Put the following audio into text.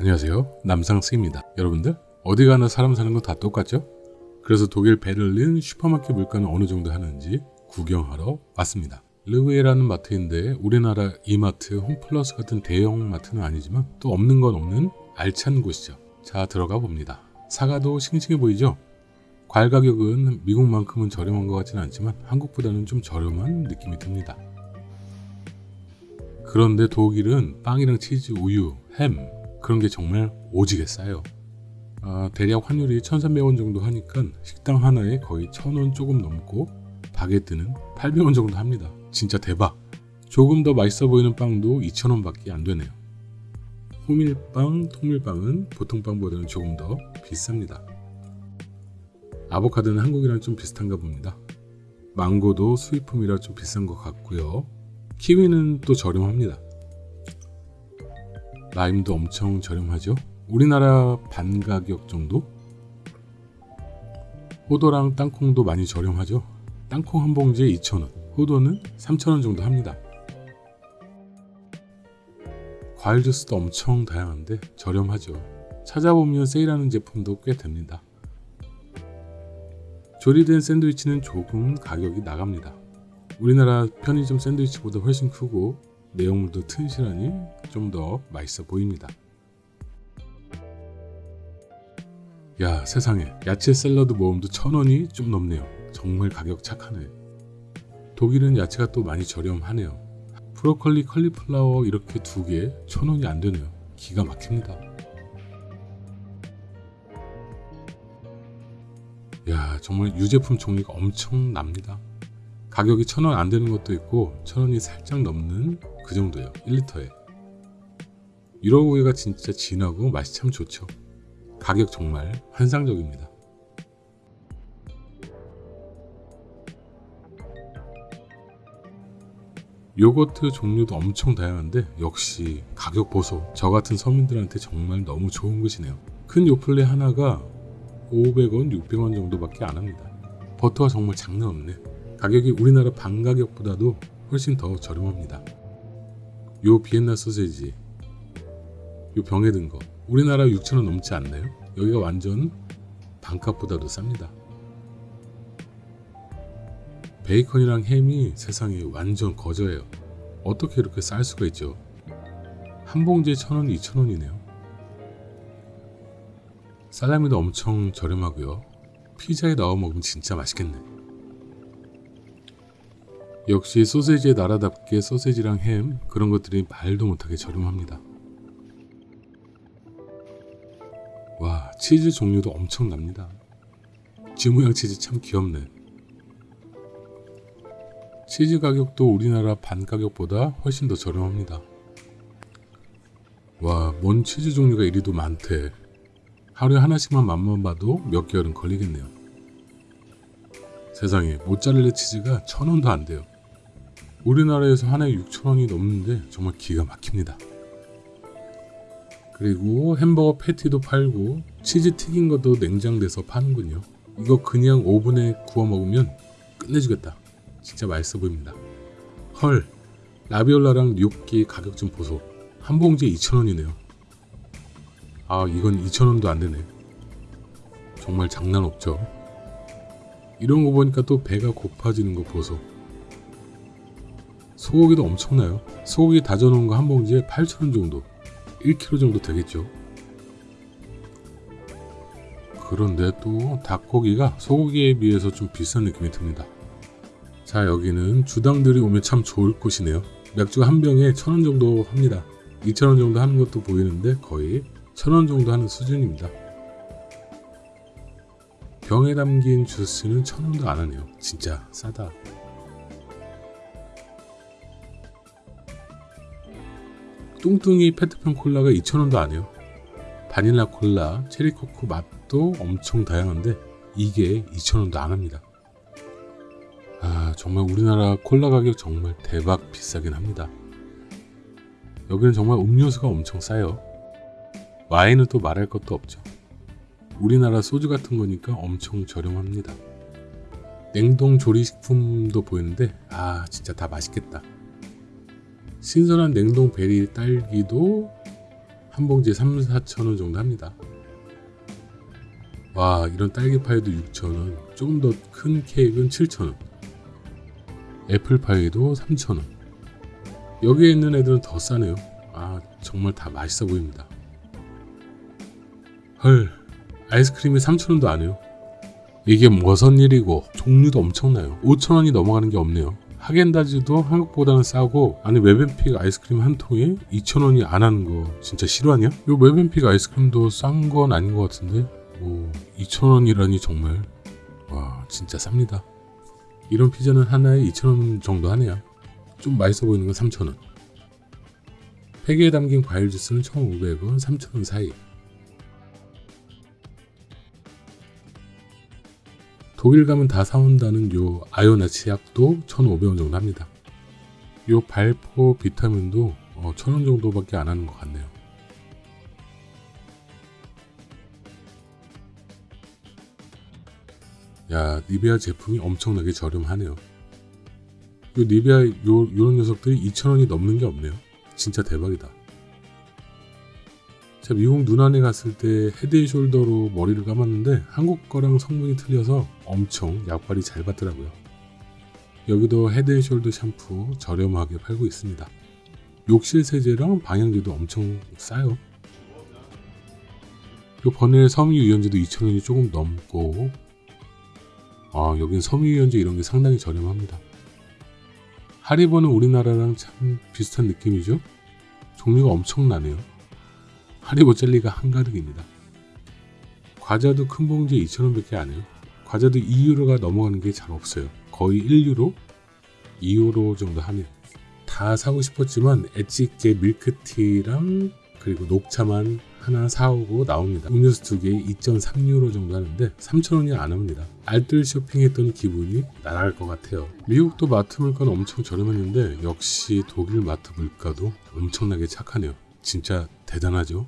안녕하세요. 남상스입니다. 여러분들 어디 가나 사람 사는 건 다 똑같죠? 그래서 독일 베를린 슈퍼마켓 물가는 어느 정도 하는지 구경하러 왔습니다. 르브에라는 마트인데 우리나라 이마트, 홈플러스 같은 대형 마트는 아니지만 또 없는 건 없는 알찬 곳이죠. 자 들어가 봅니다. 사과도 싱싱해 보이죠? 과일 가격은 미국만큼은 저렴한 것 같지는 않지만 한국보다는 좀 저렴한 느낌이 듭니다. 그런데 독일은 빵이랑 치즈, 우유, 햄 그런 게 정말 오지게 싸요. 아, 대략 환율이 1,300원 정도 하니까 식당 하나에 거의 1,000원 조금 넘고 바게트는 800원 정도 합니다. 진짜 대박! 조금 더 맛있어 보이는 빵도 2,000원 밖에 안 되네요. 호밀빵, 통밀빵은 보통 빵보다는 조금 더 비쌉니다. 아보카도는 한국이랑 좀 비슷한가 봅니다. 망고도 수입품이라 좀 비싼 것 같고요. 키위는 또 저렴합니다. 라임도 엄청 저렴하죠. 우리나라 반 가격 정도? 호도랑 땅콩도 많이 저렴하죠. 땅콩 한 봉지에 2,000원, 호도는 3,000원 정도 합니다. 과일 주스도 엄청 다양한데 저렴하죠. 찾아보면 세일하는 제품도 꽤 됩니다. 조리된 샌드위치는 조금 가격이 나갑니다. 우리나라 편의점 샌드위치보다 훨씬 크고 내용물도 튼실하니 좀 더 맛있어 보입니다. 야 세상에 야채 샐러드 모음도 천원이 좀 넘네요. 정말 가격 착하네. 독일은 야채가 또 많이 저렴하네요. 브로콜리, 컬리플라워 이렇게 두 개 천원이 안 되네요. 기가 막힙니다. 야 정말 유제품 종류가 엄청 납니다. 가격이 천원 안 되는 것도 있고 천 원이 살짝 넘는 그 정도예요. 1리터에. 유로우유가 진짜 진하고 맛이 참 좋죠. 가격 정말 환상적입니다. 요거트 종류도 엄청 다양한데 역시 가격 보소. 저 같은 서민들한테 정말 너무 좋은 것이네요. 큰 요플레 하나가 500원 600원 정도밖에 안 합니다. 버터가 정말 장난 없네. 가격이 우리나라 반 가격보다도 훨씬 더 저렴합니다. 요 비엔나 소세지 요 병에 든 거 우리나라 6천원 넘지 않나요? 여기가 완전 반값보다도 쌉니다. 베이컨이랑 햄이 세상에 완전 거저예요. 어떻게 이렇게 쌀 수가 있죠? 한 봉지에 천원, 이천원이네요. 살라미도 엄청 저렴하고요. 피자에 넣어 먹으면 진짜 맛있겠네. 역시 소세지의 나라답게 소세지랑 햄 그런 것들이 말도 못하게 저렴합니다. 와 치즈 종류도 엄청납니다. 지 모양 치즈 참 귀엽네. 치즈 가격도 우리나라 반 가격보다 훨씬 더 저렴합니다. 와, 뭔 치즈 종류가 이리도 많대. 하루에 하나씩만 맛만 봐도 몇 개월은 걸리겠네요. 세상에 모짜렐라 치즈가 천 원도 안 돼요. 우리나라에서 하나에 6천원이 넘는데 정말 기가 막힙니다. 그리고 햄버거 패티도 팔고 치즈 튀긴 것도 냉장돼서 파는군요. 이거 그냥 오븐에 구워 먹으면 끝내주겠다. 진짜 맛있어 보입니다. 헐 라비올라랑 뇨끼 가격 좀 보소. 한 봉지에 2천원이네요. 아 이건 2천원도 안되네. 정말 장난 없죠. 이런 거 보니까 또 배가 고파지는 거 보소. 소고기도 엄청나요. 소고기 다져놓은 거 한 봉지에 8,000원 정도 1kg 정도 되겠죠. 그런데 또 닭고기가 소고기에 비해서 좀 비싼 느낌이 듭니다. 자 여기는 주당들이 오면 참 좋을 곳이네요. 맥주가 한 병에 1,000원 정도 합니다. 2,000원 정도 하는 것도 보이는데 거의 1,000원 정도 하는 수준입니다. 병에 담긴 주스는 1,000원도 안 하네요. 진짜 싸다. 뚱뚱이 페트병 콜라가 2,000원도 안 해요. 바닐라 콜라, 체리코코 맛도 엄청 다양한데 이게 2,000원도 안 합니다. 아 정말 우리나라 콜라 가격 정말 대박 비싸긴 합니다. 여기는 정말 음료수가 엄청 싸요. 와인은 또 말할 것도 없죠. 우리나라 소주 같은 거니까 엄청 저렴합니다. 냉동 조리식품도 보이는데 아 진짜 다 맛있겠다. 신선한 냉동 베리 딸기도 한 봉지에 3, 4천 원 정도 합니다. 와 이런 딸기파이도 6천 원, 조금 더 큰 케이크는 7천 원, 애플파이도 3천 원. 여기에 있는 애들은 더 싸네요. 아 정말 다 맛있어 보입니다. 헐 아이스크림이 3천 원도 안 해요. 이게 무슨 일이고 종류도 엄청나요. 5천 원이 넘어가는 게 없네요. 하겐다즈도 한국보다는 싸고 아니 뫼벤픽 아이스크림 한 통에 2천 원이 안 하는 거 진짜 실화냐? 요 뫼벤픽 아이스크림도 싼 건 아닌 것 같은데 뭐 2천 원이라니 정말 와 진짜 쌉니다. 이런 피자는 하나에 2천 원 정도 하네요. 좀 맛있어 보이는 건 3천 원. 팩에 담긴 과일 주스는 1,500원, 3,000원 사이. 독일 가면 다 사온다는 요 아요나 치 약도 1,500원 정도 합니다. 요 발포 비타민도 어, 1,000원 정도밖에 안 하는 것 같네요. 야, 니베아 제품이 엄청나게 저렴하네요. 요 니베아 요 요런 녀석들이 2,000원이 넘는 게 없네요. 진짜 대박이다. 제가 미국 누나네 갔을 때 헤드앤숄더로 머리를 감았는데 한국 거랑 성분이 틀려서 엄청 약발이 잘 받더라고요. 여기도 헤드앤숄더 샴푸 저렴하게 팔고 있습니다. 욕실 세제랑 방향제도 엄청 싸요. 요 버넬 섬유유연제도 2,000원이 조금 넘고 아 여긴 섬유유연제 이런 게 상당히 저렴합니다. 하리보는 우리나라랑 참 비슷한 느낌이죠? 종류가 엄청나네요. 하리보 젤리가 한가득입니다. 과자도 큰 봉지에 2,000원밖에 안 해요. 과자도 2유로가 넘어가는 게 잘 없어요. 거의 1유로? 2유로 정도 하네요. 다 사고 싶었지만 엣지 있게 밀크티랑 그리고 녹차만 하나 사오고 나옵니다. 음료수 두 개에 2.3유로 정도 하는데 3,000원이 안 합니다. 알뜰 쇼핑했던 기분이 날아갈 것 같아요. 미국도 마트 물가는 엄청 저렴했는데 역시 독일 마트 물가도 엄청나게 착하네요. 진짜 대단하죠?